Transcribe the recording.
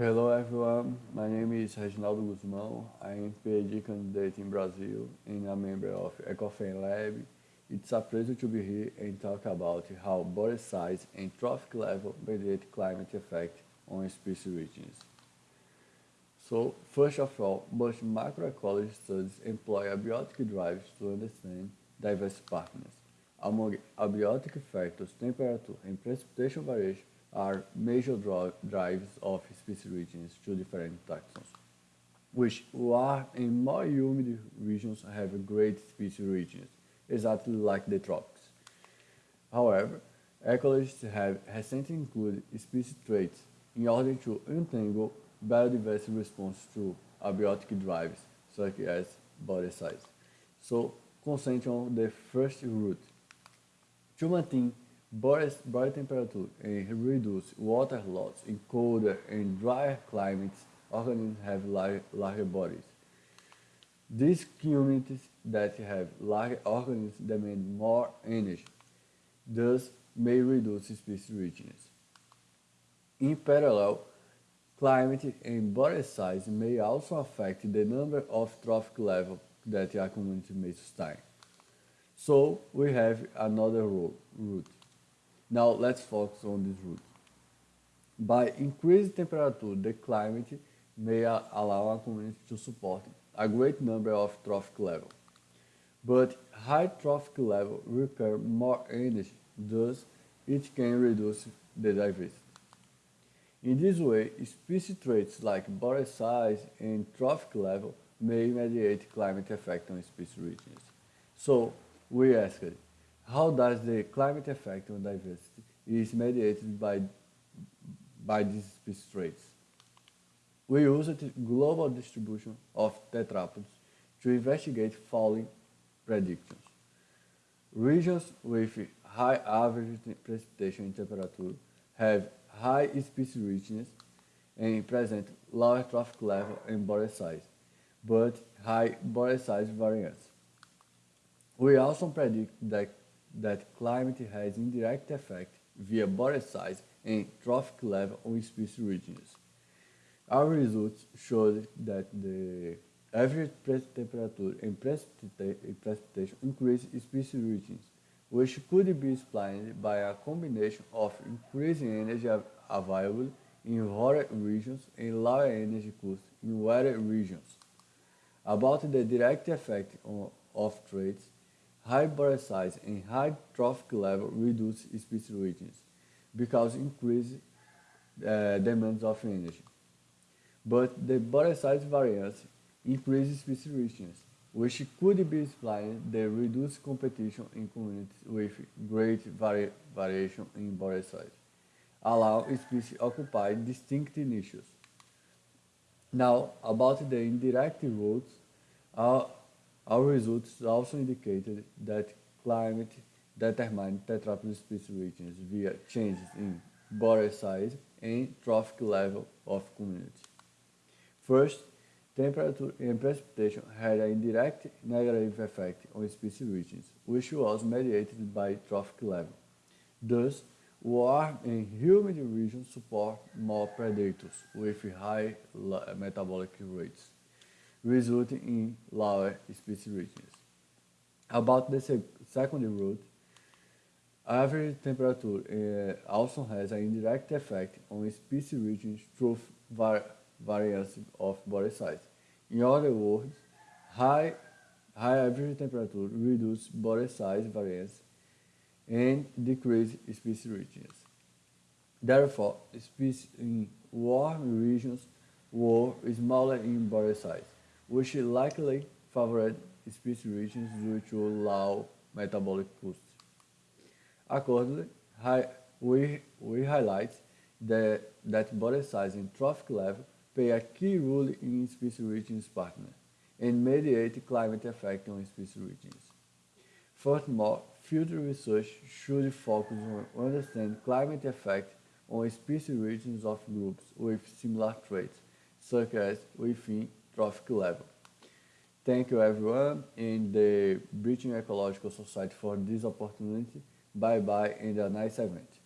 Hello everyone, my name is Reginaldo Guzmão. I am PhD candidate in Brazil and a member of Ecofem Lab. It's a pleasure to be here and talk about how body size and trophic level mediate climate effect on species richness. So, first of all, most macroecology studies employ abiotic drives to understand diverse partners. Among abiotic factors, temperature and precipitation variation are major drives of species richness to different taxons, which warm and more humid regions have great species richness, exactly like the tropics. However, ecologists have recently included species traits in order to untangle biodiversity response to abiotic drives, such as body size. So, concentrate on the first route. To maintain body, temperature and reduce water loss in colder and drier climates, organisms have large, larger bodies. These communities that have large organisms demand more energy, thus may reduce species richness. In parallel, climate and body size may also affect the number of trophic levels that a community may sustain. So we have another route. Now let's focus on this route. By increased temperature, the climate may allow a community to support a great number of trophic levels. But high trophic level require more energy, thus it can reduce the diversity. In this way, species traits like body size and trophic level may mediate climate effect on species richness. So we asked, how does the climate effect on diversity is mediated by, by these species traits? We used the global distribution of tetrapods to investigate following predictions. Regions with high average precipitation and temperature have high species richness and present lower trophic level and body size, but high body size variance. We also predict that that climate has indirect effect via body size and trophic level on species richness. Our results showed that the average press temperature and precipitation increase species richness, which could be explained by a combination of increasing energy available in hotter regions and lower energy costs in wetter regions. About the direct effect on, of traits, High body size and high trophic level reduce species richness because increase uh, demands of energy. But the body size variance increases species richness, which could be explained the reduced competition in communities with great vari variation in body size, allow species occupy distinct niches. Now, about the indirect routes, our our results also indicated that climate determined tetrapod species richness via changes in body size and trophic level of community. First, temperature and precipitation had an indirect negative effect on species richness, which was mediated by trophic level. Thus, warm and humid regions support more predators with high metabolic rates resulting in lower species richness. About the sec second route, average temperature uh, also has an indirect effect on species richness through var variance of body size. In other words, high, high average temperature reduces body size variance and decreases species richness. Therefore, species in warm regions were smaller in body size which likely favored species richness due to low metabolic costs. Accordingly, we, we highlight that, that body size and trophic level play a key role in species richness partner and mediate climate effect on species richness. Furthermore, future research should focus on understanding climate effect on species richness of groups with similar traits, such as within trophic level. Thank you everyone in the British Ecological Society for this opportunity. Bye bye and a nice event.